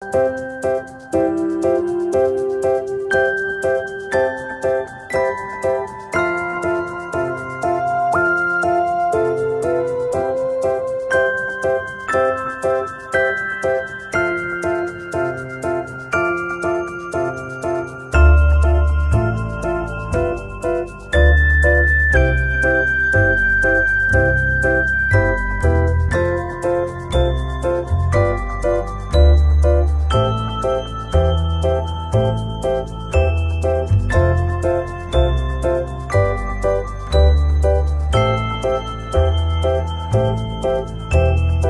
Música Música